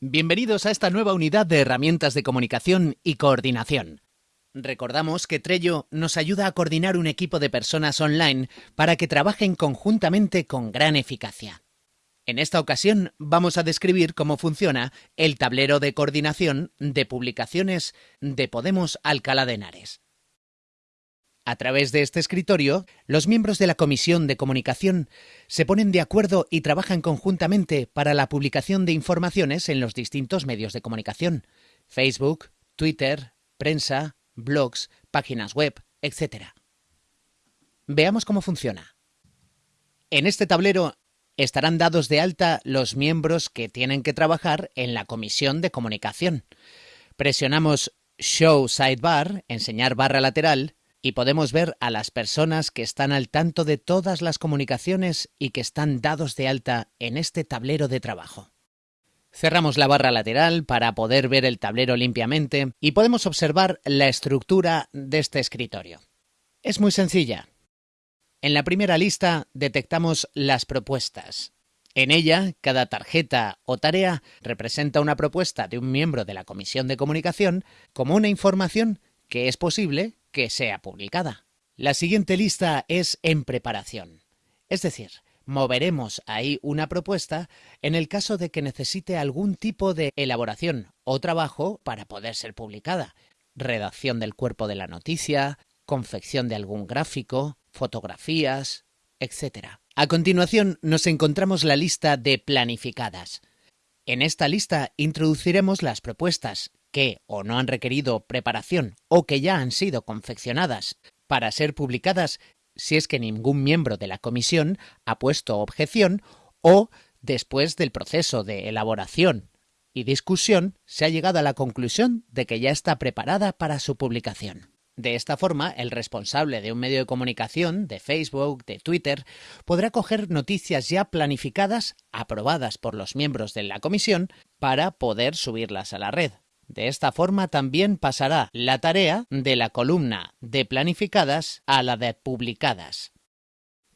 Bienvenidos a esta nueva unidad de herramientas de comunicación y coordinación. Recordamos que Trello nos ayuda a coordinar un equipo de personas online para que trabajen conjuntamente con gran eficacia. En esta ocasión vamos a describir cómo funciona el tablero de coordinación de publicaciones de Podemos Alcalá de Henares. A través de este escritorio, los miembros de la Comisión de Comunicación se ponen de acuerdo y trabajan conjuntamente para la publicación de informaciones en los distintos medios de comunicación, Facebook, Twitter, prensa, blogs, páginas web, etc. Veamos cómo funciona. En este tablero estarán dados de alta los miembros que tienen que trabajar en la Comisión de Comunicación. Presionamos Show Sidebar, enseñar barra lateral, y podemos ver a las personas que están al tanto de todas las comunicaciones y que están dados de alta en este tablero de trabajo. Cerramos la barra lateral para poder ver el tablero limpiamente y podemos observar la estructura de este escritorio. Es muy sencilla. En la primera lista detectamos las propuestas. En ella, cada tarjeta o tarea representa una propuesta de un miembro de la Comisión de Comunicación como una información que es posible que sea publicada. La siguiente lista es en preparación. Es decir, moveremos ahí una propuesta en el caso de que necesite algún tipo de elaboración o trabajo para poder ser publicada. Redacción del cuerpo de la noticia, confección de algún gráfico, fotografías, etc. A continuación nos encontramos la lista de planificadas. En esta lista introduciremos las propuestas que o no han requerido preparación o que ya han sido confeccionadas para ser publicadas si es que ningún miembro de la comisión ha puesto objeción o después del proceso de elaboración y discusión se ha llegado a la conclusión de que ya está preparada para su publicación. De esta forma, el responsable de un medio de comunicación, de Facebook, de Twitter, podrá coger noticias ya planificadas, aprobadas por los miembros de la comisión, para poder subirlas a la red. De esta forma también pasará la tarea de la columna de planificadas a la de publicadas.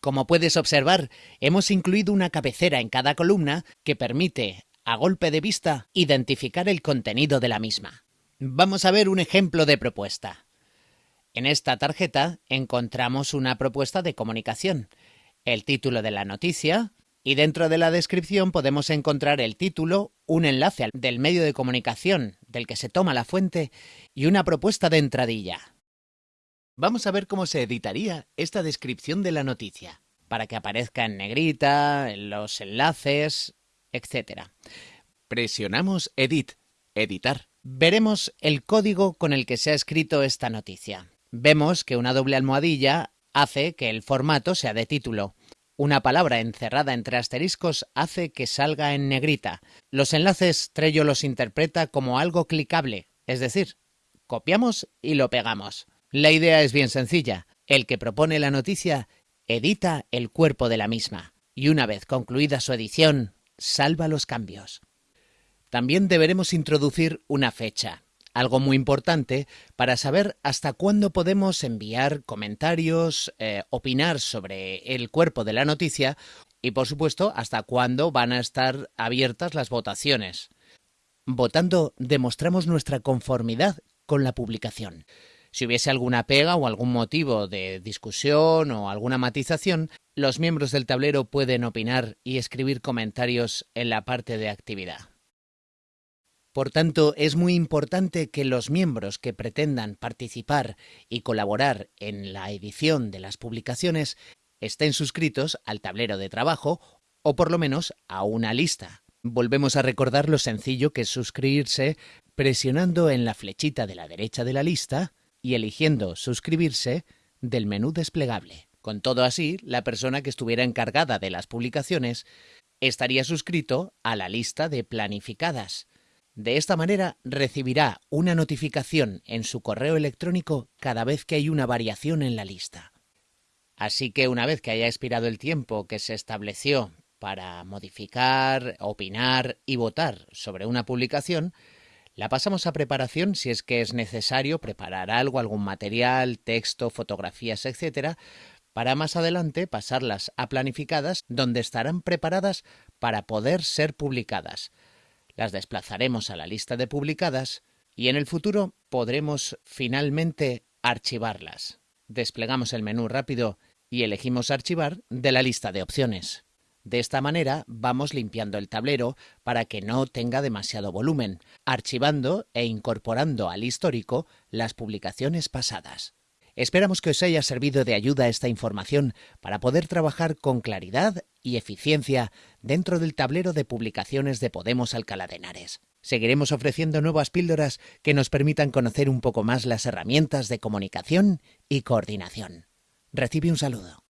Como puedes observar, hemos incluido una cabecera en cada columna que permite, a golpe de vista, identificar el contenido de la misma. Vamos a ver un ejemplo de propuesta. En esta tarjeta encontramos una propuesta de comunicación, el título de la noticia, y dentro de la descripción podemos encontrar el título, un enlace del medio de comunicación del que se toma la fuente y una propuesta de entradilla. Vamos a ver cómo se editaría esta descripción de la noticia, para que aparezca en negrita, en los enlaces, etc. Presionamos Edit, editar. Veremos el código con el que se ha escrito esta noticia. Vemos que una doble almohadilla hace que el formato sea de título. Una palabra encerrada entre asteriscos hace que salga en negrita. Los enlaces Trello los interpreta como algo clicable, es decir, copiamos y lo pegamos. La idea es bien sencilla. El que propone la noticia edita el cuerpo de la misma y una vez concluida su edición, salva los cambios. También deberemos introducir una fecha algo muy importante para saber hasta cuándo podemos enviar comentarios, eh, opinar sobre el cuerpo de la noticia y, por supuesto, hasta cuándo van a estar abiertas las votaciones. Votando demostramos nuestra conformidad con la publicación. Si hubiese alguna pega o algún motivo de discusión o alguna matización, los miembros del tablero pueden opinar y escribir comentarios en la parte de actividad. Por tanto, es muy importante que los miembros que pretendan participar y colaborar en la edición de las publicaciones estén suscritos al tablero de trabajo o por lo menos a una lista. Volvemos a recordar lo sencillo que es suscribirse presionando en la flechita de la derecha de la lista y eligiendo suscribirse del menú desplegable. Con todo así, la persona que estuviera encargada de las publicaciones estaría suscrito a la lista de planificadas de esta manera recibirá una notificación en su correo electrónico cada vez que hay una variación en la lista. Así que una vez que haya expirado el tiempo que se estableció para modificar, opinar y votar sobre una publicación, la pasamos a preparación si es que es necesario preparar algo, algún material, texto, fotografías, etc., para más adelante pasarlas a planificadas donde estarán preparadas para poder ser publicadas. Las desplazaremos a la lista de publicadas y en el futuro podremos finalmente archivarlas. Desplegamos el menú rápido y elegimos archivar de la lista de opciones. De esta manera vamos limpiando el tablero para que no tenga demasiado volumen, archivando e incorporando al histórico las publicaciones pasadas. Esperamos que os haya servido de ayuda esta información para poder trabajar con claridad y eficiencia dentro del tablero de publicaciones de Podemos Alcalá de Henares. Seguiremos ofreciendo nuevas píldoras que nos permitan conocer un poco más las herramientas de comunicación y coordinación. Recibe un saludo.